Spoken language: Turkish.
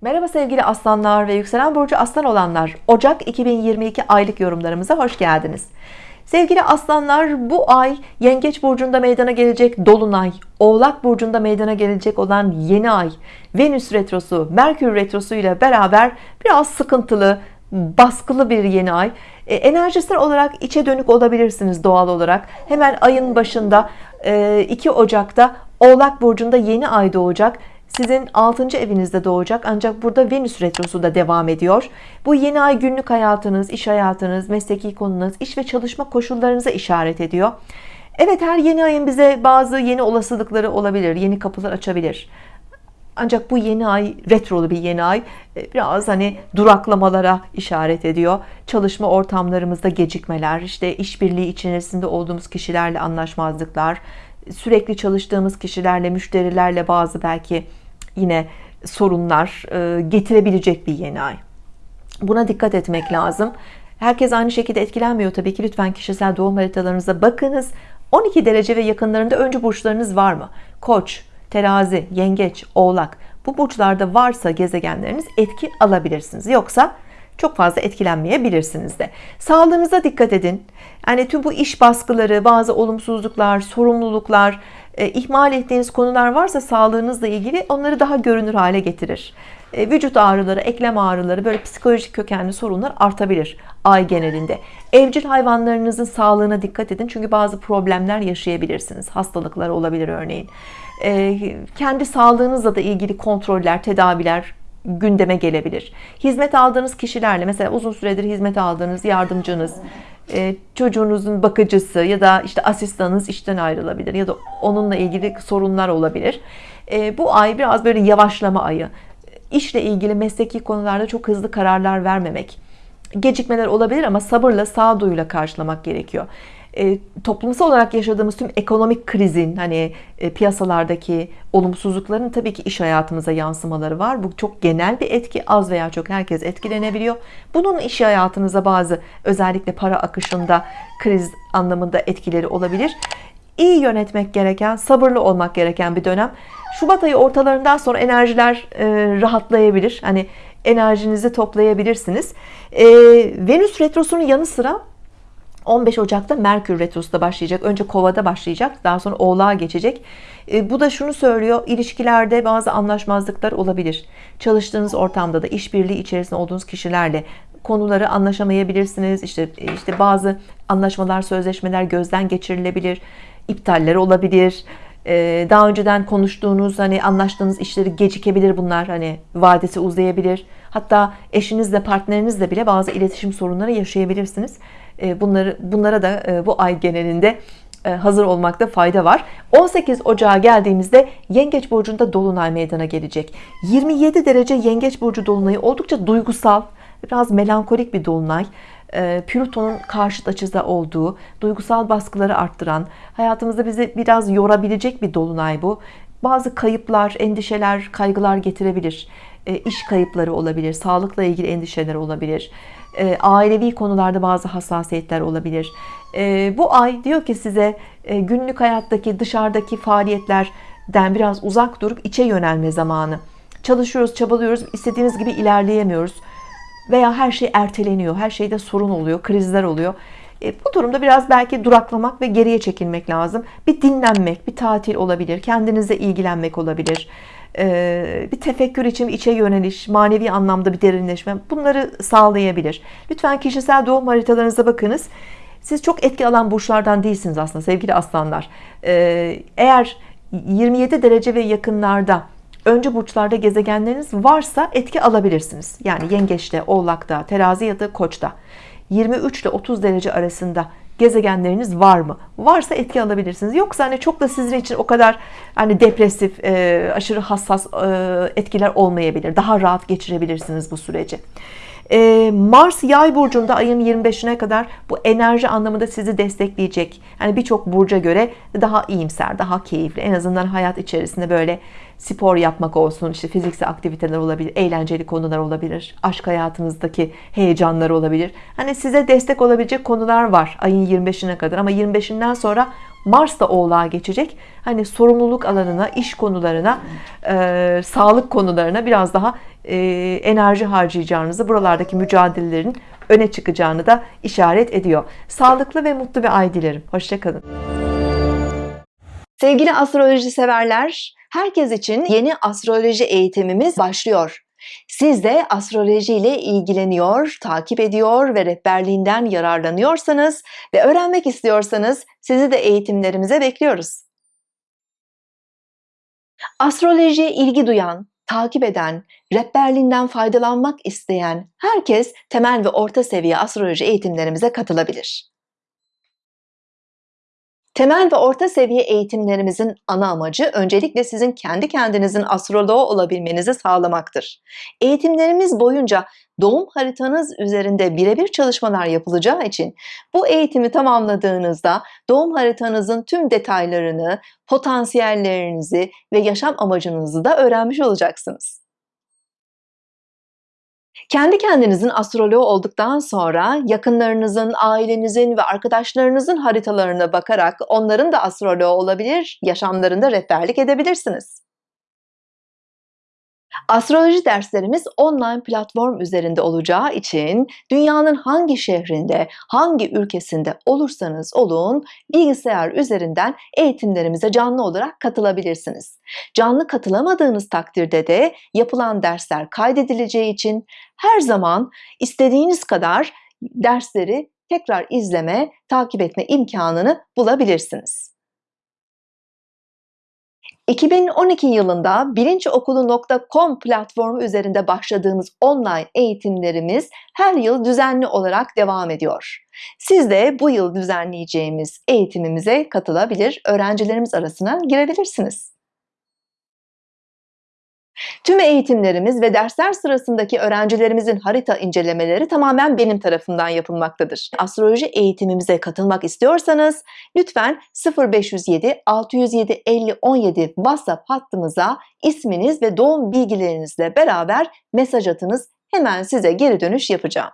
Merhaba sevgili aslanlar ve yükselen burcu aslan olanlar. Ocak 2022 aylık yorumlarımıza hoş geldiniz. Sevgili aslanlar bu ay yengeç burcunda meydana gelecek dolunay oğlak burcunda meydana gelecek olan yeni ay venüs retrosu merkür retrosu ile beraber biraz sıkıntılı baskılı bir yeni ay. E, enerjisel olarak içe dönük olabilirsiniz doğal olarak. Hemen ayın başında 2 e, Ocak'ta oğlak burcunda yeni ay doğacak sizin 6. evinizde doğacak ancak burada Venüs retrosu da devam ediyor. Bu yeni ay günlük hayatınız iş hayatınız mesleki konunuz iş ve çalışma koşullarınıza işaret ediyor. Evet her yeni ayın bize bazı yeni olasılıkları olabilir yeni kapılar açabilir. Ancak bu yeni ay retrolu bir yeni ay e, biraz hani duraklamalara işaret ediyor. Çalışma ortamlarımızda gecikmeler işte işbirliği içerisinde olduğumuz kişilerle anlaşmazlıklar sürekli çalıştığımız kişilerle müşterilerle bazı belki yine sorunlar e, getirebilecek bir yeni ay. Buna dikkat etmek lazım. Herkes aynı şekilde etkilenmiyor tabii ki. Lütfen kişisel doğum haritalarınıza bakınız. 12 derece ve yakınlarında öncü burçlarınız var mı? Koç terazi yengeç oğlak. Bu burçlarda varsa gezegenleriniz etki alabilirsiniz. Yoksa çok fazla etkilenmeyebilirsiniz de. Sağlığınıza dikkat edin. Yani tüm bu iş baskıları bazı olumsuzluklar sorumluluklar e, ihmal ettiğiniz konular varsa sağlığınızla ilgili onları daha görünür hale getirir. E, vücut ağrıları eklem ağrıları böyle psikolojik kökenli sorunlar artabilir ay genelinde. Evcil hayvanlarınızın sağlığına dikkat edin çünkü bazı problemler yaşayabilirsiniz. Hastalıklar olabilir örneğin. E, kendi sağlığınızla da ilgili kontroller tedaviler gündeme gelebilir. Hizmet aldığınız kişilerle mesela uzun süredir hizmet aldığınız yardımcınız e, çocuğunuzun bakıcısı ya da işte asistanınız işten ayrılabilir ya da onunla ilgili sorunlar olabilir. E, bu ay biraz böyle yavaşlama ayı. İşle ilgili mesleki konularda çok hızlı kararlar vermemek. Gecikmeler olabilir ama sabırla sağduyuyla karşılamak gerekiyor e, toplumsal olarak yaşadığımız tüm ekonomik krizin hani e, piyasalardaki olumsuzlukların tabii ki iş hayatımıza yansımaları var. Bu çok genel bir etki az veya çok herkes etkilenebiliyor. Bunun iş hayatınıza bazı özellikle para akışında kriz anlamında etkileri olabilir. İyi yönetmek gereken sabırlı olmak gereken bir dönem. Şubat ayı ortalarından sonra enerjiler e, rahatlayabilir. Hani enerjinizi toplayabilirsiniz. E, Venüs retrosunun yanı sıra 15 Ocak'ta Merkür Retrosu da başlayacak. Önce Kova'da başlayacak. Daha sonra Oğlak'a geçecek. E, bu da şunu söylüyor. ilişkilerde bazı anlaşmazlıklar olabilir. Çalıştığınız ortamda da işbirliği içerisinde olduğunuz kişilerle konuları anlaşamayabilirsiniz. İşte işte bazı anlaşmalar, sözleşmeler gözden geçirilebilir. iptaller olabilir. E, daha önceden konuştuğunuz hani anlaştığınız işleri gecikebilir bunlar hani vadesi uzayabilir. Hatta eşinizle partnerinizle bile bazı iletişim sorunları yaşayabilirsiniz. E, bunları bunlara da e, bu ay genelinde e, hazır olmakta fayda var. 18 Ocağa geldiğimizde Yengeç burcunda dolunay meydana gelecek. 27 derece Yengeç burcu dolunayı oldukça duygusal biraz melankolik bir dolunay Plüton'un karşıt açıda olduğu duygusal baskıları arttıran hayatımızda bizi biraz yorabilecek bir dolunay bu. Bazı kayıplar endişeler kaygılar getirebilir. İş kayıpları olabilir sağlıkla ilgili endişeler olabilir. E, ailevi konularda bazı hassasiyetler olabilir. E, bu ay diyor ki size e, günlük hayattaki dışarıdaki faaliyetlerden biraz uzak durup içe yönelme zamanı. Çalışıyoruz çabalıyoruz istediğimiz gibi ilerleyemiyoruz veya her şey erteleniyor her şeyde sorun oluyor krizler oluyor bu durumda biraz belki duraklamak ve geriye çekilmek lazım bir dinlenmek bir tatil olabilir kendinize ilgilenmek olabilir ee, bir tefekkür için içe yöneliş, manevi anlamda bir derinleşme bunları sağlayabilir. Lütfen kişisel doğum haritalarınıza bakınız. Siz çok etki alan burçlardan değilsiniz aslında sevgili aslanlar. Ee, eğer 27 derece ve yakınlarda öncü burçlarda gezegenleriniz varsa etki alabilirsiniz. Yani yengeçte, oğlakta, terazi ya da koçta. 23 ile 30 derece arasında gezegenleriniz var mı? Varsa etki alabilirsiniz. Yoksa hani çok da sizin için o kadar hani depresif, e, aşırı hassas e, etkiler olmayabilir. Daha rahat geçirebilirsiniz bu süreci. E, Mars yay burcunda ayın 25'ine kadar bu enerji anlamında sizi destekleyecek. Yani birçok burca göre daha iyimser, daha keyifli. En azından hayat içerisinde böyle spor yapmak olsun, işte fiziksel aktiviteler olabilir, eğlenceli konular olabilir, aşk hayatınızdaki heyecanlar olabilir. Hani size destek olabilecek konular var ayın 25'ine kadar ama 25'inden sonra Mars da oğlağa geçecek. Hani sorumluluk alanına iş konularına e, sağlık konularına biraz daha e, enerji harcayacağınızı buralardaki mücadelelerin öne çıkacağını da işaret ediyor. Sağlıklı ve mutlu bir ay dilerim. Hoşçakalın. Sevgili astroloji severler, herkes için yeni astroloji eğitimimiz başlıyor. Siz de astroloji ile ilgileniyor, takip ediyor ve rehberliğinden yararlanıyorsanız ve öğrenmek istiyorsanız sizi de eğitimlerimize bekliyoruz. Astrolojiye ilgi duyan, takip eden, rehberliğinden faydalanmak isteyen herkes temel ve orta seviye astroloji eğitimlerimize katılabilir. Temel ve orta seviye eğitimlerimizin ana amacı öncelikle sizin kendi kendinizin astroloğu olabilmenizi sağlamaktır. Eğitimlerimiz boyunca doğum haritanız üzerinde birebir çalışmalar yapılacağı için bu eğitimi tamamladığınızda doğum haritanızın tüm detaylarını, potansiyellerinizi ve yaşam amacınızı da öğrenmiş olacaksınız. Kendi kendinizin astroloğu olduktan sonra yakınlarınızın, ailenizin ve arkadaşlarınızın haritalarına bakarak onların da astroloğu olabilir, yaşamlarında rehberlik edebilirsiniz. Astroloji derslerimiz online platform üzerinde olacağı için dünyanın hangi şehrinde, hangi ülkesinde olursanız olun bilgisayar üzerinden eğitimlerimize canlı olarak katılabilirsiniz. Canlı katılamadığınız takdirde de yapılan dersler kaydedileceği için her zaman istediğiniz kadar dersleri tekrar izleme, takip etme imkanını bulabilirsiniz. 2012 yılında bilinçokulu.com platformu üzerinde başladığımız online eğitimlerimiz her yıl düzenli olarak devam ediyor. Siz de bu yıl düzenleyeceğimiz eğitimimize katılabilir, öğrencilerimiz arasına girebilirsiniz. Tüm eğitimlerimiz ve dersler sırasındaki öğrencilerimizin harita incelemeleri tamamen benim tarafından yapılmaktadır. Astroloji eğitimimize katılmak istiyorsanız lütfen 0507 607 50 17 WhatsApp hattımıza isminiz ve doğum bilgilerinizle beraber mesaj atınız. Hemen size geri dönüş yapacağım.